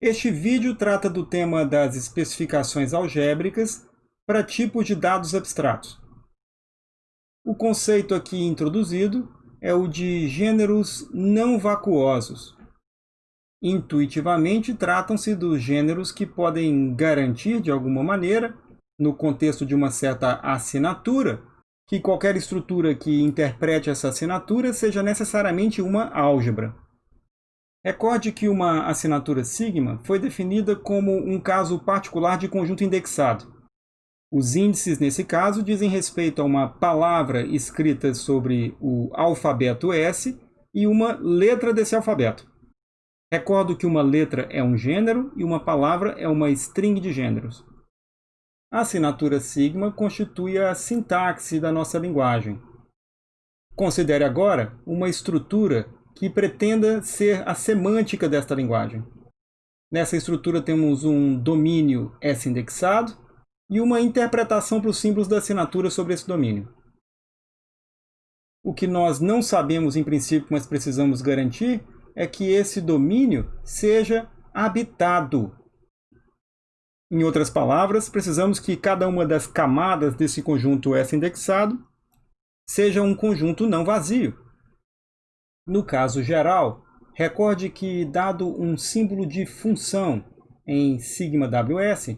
Este vídeo trata do tema das especificações algébricas para tipos de dados abstratos. O conceito aqui introduzido é o de gêneros não vacuosos. Intuitivamente, tratam-se dos gêneros que podem garantir, de alguma maneira, no contexto de uma certa assinatura, que qualquer estrutura que interprete essa assinatura seja necessariamente uma álgebra. Recorde que uma assinatura sigma foi definida como um caso particular de conjunto indexado. Os índices, nesse caso, dizem respeito a uma palavra escrita sobre o alfabeto S e uma letra desse alfabeto. Recordo que uma letra é um gênero e uma palavra é uma string de gêneros. A assinatura sigma constitui a sintaxe da nossa linguagem. Considere agora uma estrutura que pretenda ser a semântica desta linguagem. Nessa estrutura temos um domínio S indexado e uma interpretação para os símbolos da assinatura sobre esse domínio. O que nós não sabemos em princípio, mas precisamos garantir, é que esse domínio seja habitado. Em outras palavras, precisamos que cada uma das camadas desse conjunto S indexado seja um conjunto não vazio. No caso geral, recorde que, dado um símbolo de função em ws,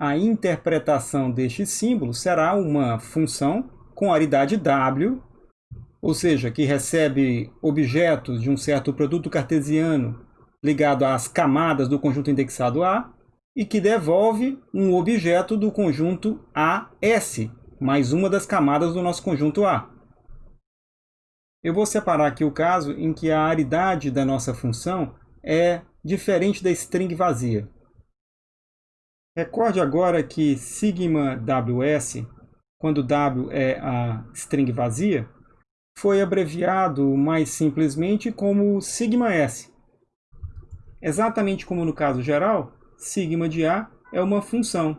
a interpretação deste símbolo será uma função com aridade w, ou seja, que recebe objetos de um certo produto cartesiano ligado às camadas do conjunto indexado A, e que devolve um objeto do conjunto AS, mais uma das camadas do nosso conjunto A. Eu vou separar aqui o caso em que a aridade da nossa função é diferente da string vazia. Recorde agora que sigma ws, quando w é a string vazia, foi abreviado mais simplesmente como sigma s. Exatamente como no caso geral, sigma de a é uma função.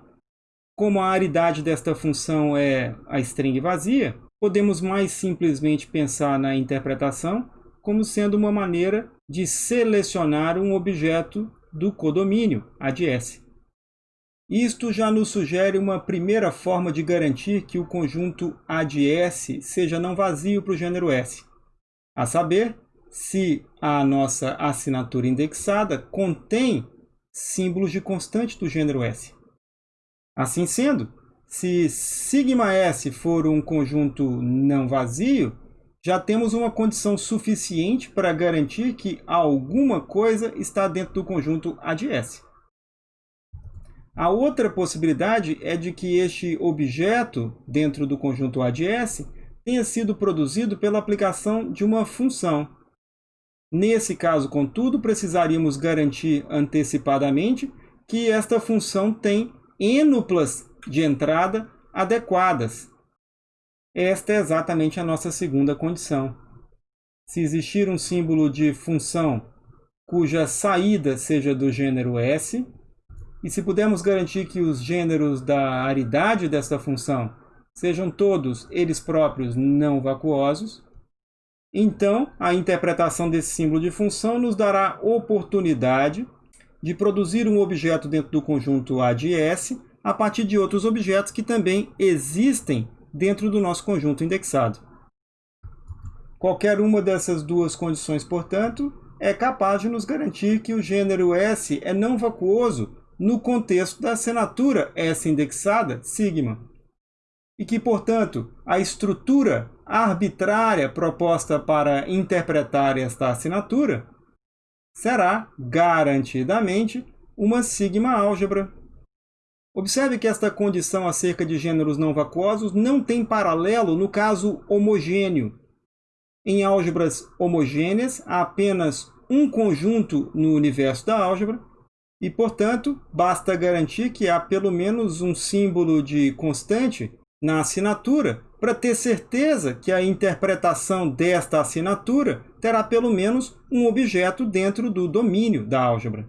Como a aridade desta função é a string vazia, podemos mais simplesmente pensar na interpretação como sendo uma maneira de selecionar um objeto do codomínio, a de S. Isto já nos sugere uma primeira forma de garantir que o conjunto A de S seja não vazio para o gênero S, a saber, se a nossa assinatura indexada contém símbolos de constante do gênero S. Assim sendo, se σS for um conjunto não vazio, já temos uma condição suficiente para garantir que alguma coisa está dentro do conjunto A de S. A outra possibilidade é de que este objeto dentro do conjunto A de S tenha sido produzido pela aplicação de uma função. Nesse caso, contudo, precisaríamos garantir antecipadamente que esta função tem ênuplas de entrada adequadas. Esta é exatamente a nossa segunda condição. Se existir um símbolo de função cuja saída seja do gênero S, e se pudermos garantir que os gêneros da aridade desta função sejam todos eles próprios não vacuosos, então a interpretação desse símbolo de função nos dará oportunidade de produzir um objeto dentro do conjunto A de S a partir de outros objetos que também existem dentro do nosso conjunto indexado. Qualquer uma dessas duas condições, portanto, é capaz de nos garantir que o gênero S é não vacuoso no contexto da assinatura S indexada sigma. E que, portanto, a estrutura arbitrária proposta para interpretar esta assinatura será, garantidamente, uma sigma álgebra Observe que esta condição acerca de gêneros não vacuosos não tem paralelo no caso homogêneo. Em álgebras homogêneas, há apenas um conjunto no universo da álgebra, e, portanto, basta garantir que há pelo menos um símbolo de constante na assinatura para ter certeza que a interpretação desta assinatura terá pelo menos um objeto dentro do domínio da álgebra.